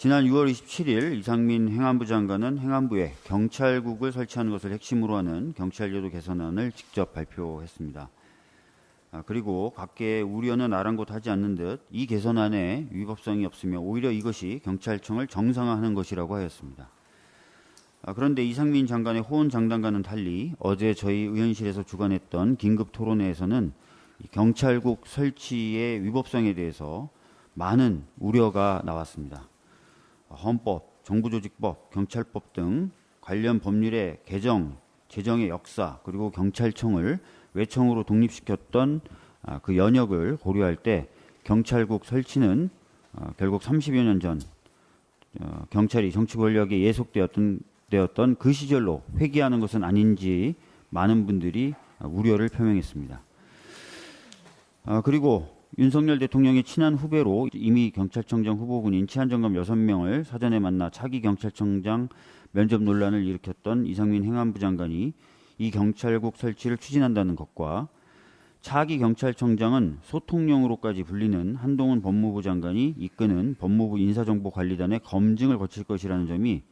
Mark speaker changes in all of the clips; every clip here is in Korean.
Speaker 1: 지난 6월 27일 이상민 행안부 장관은 행안부에 경찰국을 설치하는 것을 핵심으로 하는 경찰제도 개선안을 직접 발표했습니다. 아, 그리고 각계의 우려는 아랑곳하지 않는 듯 이 개선안에 위법성이 없으며 오히려 이것이 경찰청을 정상화하는 것이라고 하였습니다. 아, 그런데 이상민 장관의 호언 장담과는 달리 어제 저희 의원실에서 주관했던 긴급 토론회에서는 경찰국 설치의 위법성에 대해서 많은 우려가 나왔습니다. 헌법, 정부조직법, 경찰법 등 관련 법률의 개정, 제정의 역사, 그리고 경찰청을 외청으로 독립시켰던 아, 그 연역을 고려할 때 경찰국 설치는 아, 결국 30여 년전 어, 경찰이 정치 권력에 예속되었던 되었던 그 시절로 회귀하는 것은 아닌지 많은 분들이 우려를 표명했습니다. 아, 그리고 윤석열 대통령의 친한 후배로 이미 경찰청장 후보군인 치안정감 6명을 사전에 만나 차기 경찰청장 면접 논란을 일으켰던 이상민 행안부 장관이 이 경찰국 설치를 추진한다는 것과 차기 경찰청장은 소통령으로까지 불리는 한동훈 법무부 장관이 이끄는 법무부 인사정보관리단의 검증을 거칠 것이라는 점이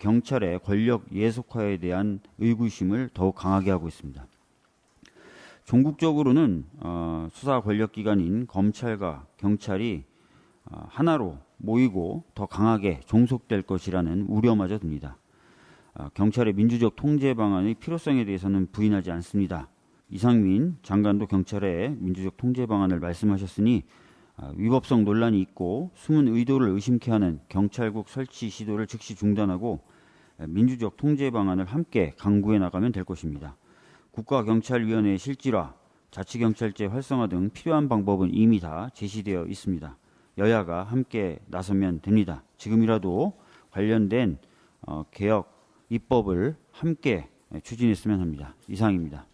Speaker 1: 경찰의 권력 예속화에 대한 의구심을 더욱 강하게 하고 있습니다. 종국적으로는 어, 수사 권력 기관인 검찰과 경찰이 어, 하나로 모이고 더 강하게 종속될 것이라는 우려마저 듭니다. 어, 경찰의 민주적 통제 방안의 필요성에 대해서는 부인하지 않습니다. 이상민 장관도 경찰의 민주적 통제 방안을 말씀하셨으니 위법성 논란이 있고 숨은 의도를 의심케 하는 경찰국 설치 시도를 즉시 중단하고 민주적 통제 방안을 함께 강구해 나가면 될 것입니다. 국가경찰위원회의 실질화, 자치경찰제 활성화 등 필요한 방법은 이미 다 제시되어 있습니다. 여야가 함께 나서면 됩니다. 지금이라도 관련된 어, 개혁 입법을 함께 추진했으면 합니다. 이상입니다.